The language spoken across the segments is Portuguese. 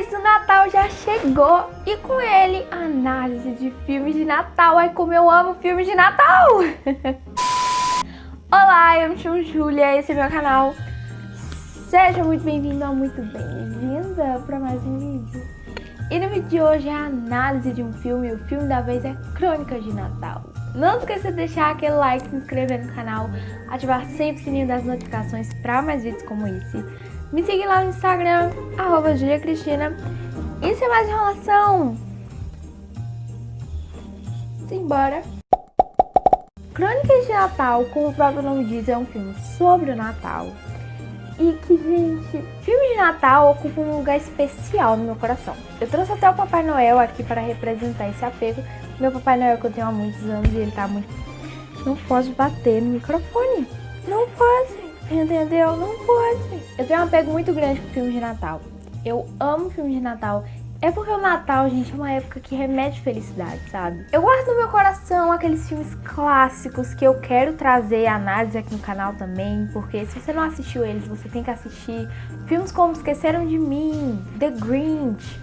isso, o Natal já chegou e com ele análise de filmes de Natal. Ai, como eu amo filmes de Natal! Olá, eu me chamo Júlia, esse é meu canal. Seja muito bem-vindo ou muito bem-vinda para mais um vídeo. E no vídeo de hoje é a análise de um filme, o filme da vez é Crônicas de Natal. Não esqueça de deixar aquele like, se inscrever no canal, ativar sempre o sininho das notificações para mais vídeos como esse. Me siga lá no Instagram, arroba Julia Cristina. E sem mais enrolação, simbora! Crônicas de Natal, como o próprio nome diz, é um filme sobre o Natal. E que, gente, filme de Natal ocupa um lugar especial no meu coração. Eu trouxe até o Papai Noel aqui para representar esse apego. Meu Papai Noel que eu tenho há muitos anos e ele tá muito... Não pode bater no microfone. Não pode. Entendeu? Não pode. Eu tenho um apego muito grande com filmes de Natal. Eu amo filmes de Natal. É porque o Natal, gente, é uma época que remete felicidade, sabe? Eu guardo no meu coração aqueles filmes clássicos que eu quero trazer análise aqui no canal também, porque se você não assistiu eles, você tem que assistir. Filmes como Esqueceram de Mim, The Grinch.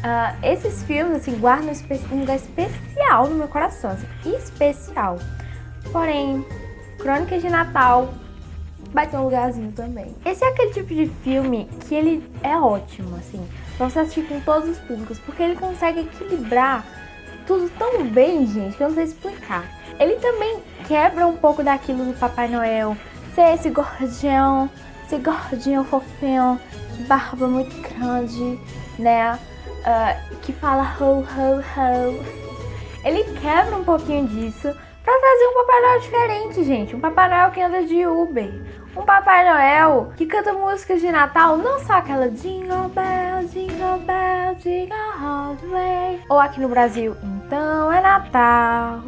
Uh, esses filmes, assim, guardam um lugar especial no meu coração, assim, especial. Porém, Crônicas de Natal vai ter um lugarzinho também. Esse é aquele tipo de filme que ele é ótimo, assim, pra você assistir com todos os públicos, porque ele consegue equilibrar tudo tão bem, gente, que eu não sei explicar. Ele também quebra um pouco daquilo do Papai Noel, ser esse gordinho, esse gordinho fofinho, de barba muito grande, né, uh, que fala ho, ho, ho. Ele quebra um pouquinho disso, pra trazer um Papai Noel diferente, gente. Um Papai Noel que anda de Uber. Um Papai Noel que canta músicas de Natal, não só aquela Jingle Bell, Jingle Bell, Jingle All the Way. Ou aqui no Brasil, então é Natal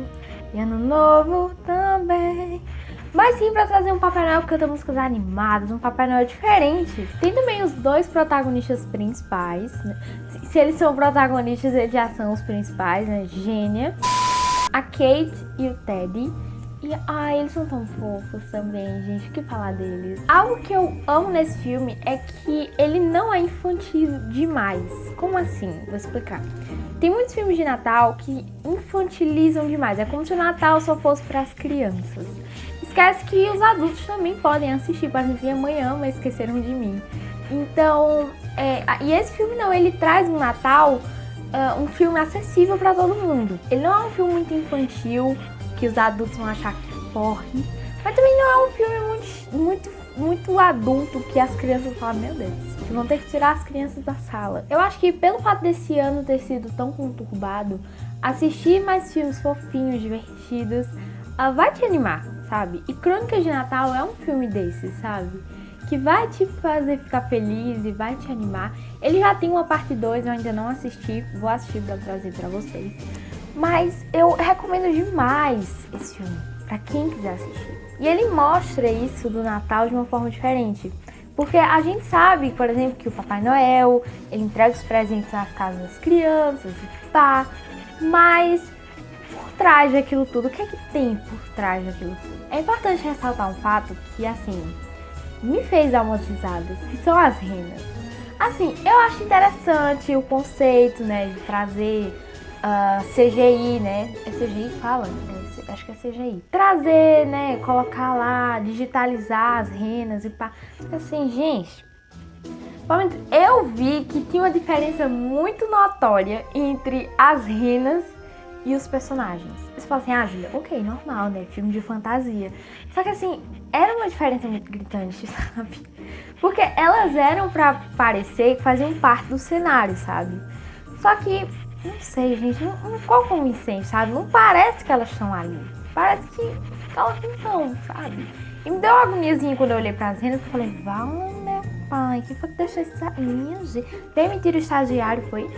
e Ano Novo também. Mas sim pra trazer um Papai Noel que canta músicas animadas, um Papai Noel diferente. Tem também os dois protagonistas principais. Né? Se eles são protagonistas, eles já são os principais, né? Gênia a Kate e o Teddy. E, ai, eles são tão fofos também, gente, o que falar deles? Algo que eu amo nesse filme é que ele não é infantil demais. Como assim? Vou explicar. Tem muitos filmes de Natal que infantilizam demais. É como se o Natal só fosse para as crianças. Esquece que os adultos também podem assistir. Por exemplo, amanhã, mas esqueceram de mim. Então, é, e esse filme não, ele traz um Natal uh, um filme acessível para todo mundo. Ele não é um filme muito infantil, que os adultos vão achar que corre, mas também não é um filme muito, muito, muito adulto que as crianças falam, meu Deus, vão ter que tirar as crianças da sala. Eu acho que pelo fato desse ano ter sido tão conturbado, assistir mais filmes fofinhos, divertidos, uh, vai te animar, sabe? E Crônicas de Natal é um filme desses, sabe? Que vai te fazer ficar feliz e vai te animar. Ele já tem uma parte 2, eu ainda não assisti, vou assistir pra trazer pra vocês. Mas eu recomendo demais esse filme, pra quem quiser assistir. E ele mostra isso do Natal de uma forma diferente. Porque a gente sabe, por exemplo, que o Papai Noel, ele entrega os presentes nas casas das crianças e pá, mas por trás daquilo tudo, o que é que tem por trás daquilo tudo? É importante ressaltar um fato que, assim, me fez dar umas risadas, que são as renas. Assim, eu acho interessante o conceito, né, de trazer uh, ah, CGI, né, é CGI fala? É, acho que é CGI. Trazer, né, colocar lá, digitalizar as renas e pá. Assim, gente, eu vi que tinha uma diferença muito notória entre as renas e os personagens. Você fala assim, ah, Julia, ok, normal, né? Filme de fantasia. Só que assim, era uma diferença muito gritante, sabe? Porque elas eram pra parecer que faziam parte do cenário, sabe? Só que, não sei, gente, não, não ficou convincente, sabe? Não parece que elas estão ali. Parece que elas não estão, sabe? E me deu uma agoniazinha quando eu olhei pras renas e falei, vale meu pai, que foi que deixou essa minha gente? Demitir o estagiário, foi?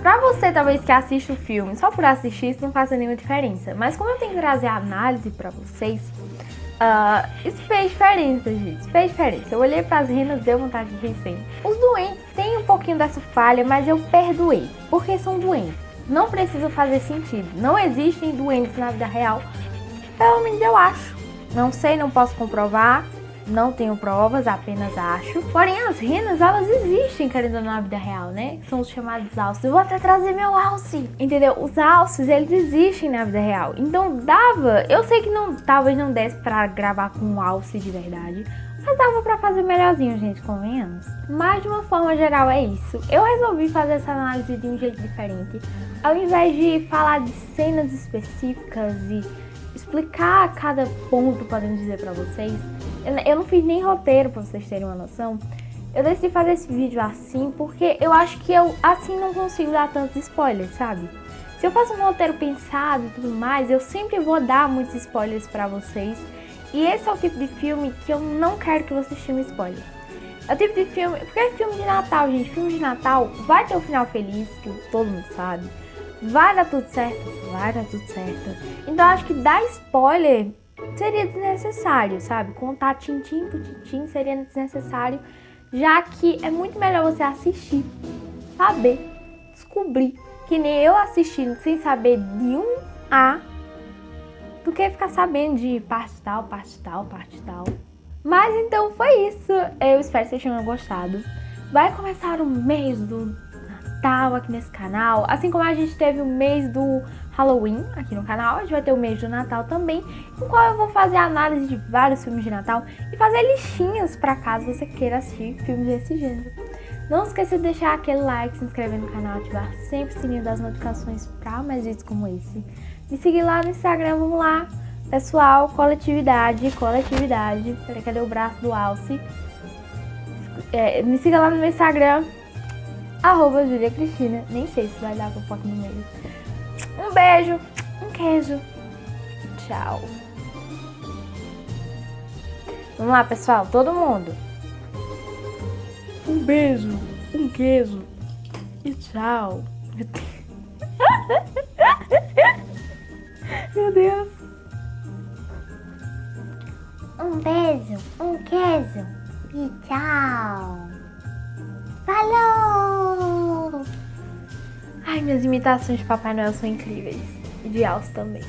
Pra você, talvez, que assiste o filme, só por assistir, isso não faça nenhuma diferença. Mas como eu tenho que trazer a análise pra vocês, uh, isso fez diferença, gente. Isso fez diferença. Eu olhei pras renas, deu vontade de rir sempre. Os doentes têm um pouquinho dessa falha, mas eu perdoei. Porque são doentes. Não precisa fazer sentido. Não existem doentes na vida real. Pelo menos eu acho. Não sei, não posso comprovar. Não tenho provas, apenas acho. Porém, as renas, elas existem, querendo na vida real, né? São os chamados alces. Eu vou até trazer meu alce, entendeu? Os alces, eles existem na vida real. Então, dava... Eu sei que não, talvez não desse pra gravar com um alce de verdade. Mas dava pra fazer melhorzinho, gente, convenhamos. Mas de uma forma geral é isso. Eu resolvi fazer essa análise de um jeito diferente. Ao invés de falar de cenas específicas e explicar cada ponto, podemos dizer pra vocês, eu não fiz nem roteiro pra vocês terem uma noção. Eu decidi fazer esse vídeo assim porque eu acho que eu assim não consigo dar tantos spoilers, sabe? Se eu faço um roteiro pensado e tudo mais, eu sempre vou dar muitos spoilers pra vocês. E esse é o tipo de filme que eu não quero que vocês tenham spoiler. É o tipo de filme... Porque é filme de Natal, gente. Filme de Natal vai ter um final feliz, que todo mundo sabe. Vai dar tudo certo? Vai dar tudo certo. Então acho que dar spoiler seria desnecessário, sabe? Contar tintim por tintim seria desnecessário, já que é muito melhor você assistir, saber, descobrir. Que nem eu assistindo sem saber de um A do que ficar sabendo de parte tal, parte tal, parte tal. Mas então foi isso. Eu espero que vocês tenham gostado. Vai começar o mês do Natal aqui nesse canal. Assim como a gente teve o mês do Halloween aqui no canal, a gente vai ter o mês do Natal também, em qual eu vou fazer análise de vários filmes de Natal e fazer listinhas para caso você queira assistir filmes desse gênero. Não esqueça de deixar aquele like, se inscrever no canal, ativar sempre o sininho das notificações para mais vídeos como esse. Me seguir lá no Instagram, vamos lá. Pessoal, coletividade, coletividade. Peraí, cadê o braço do Alce? É, me siga lá no meu Instagram, arroba Julia Cristina. Nem sei se vai dar pra foto no meio. Um beijo, um queijo. Tchau. Vamos lá, pessoal, todo mundo. Um beijo, um queijo e tchau. Meu Deus. Um beijo, um queijo e tchau. Falou! Ai, minhas imitações de Papai Noel são incríveis. E de Alce também.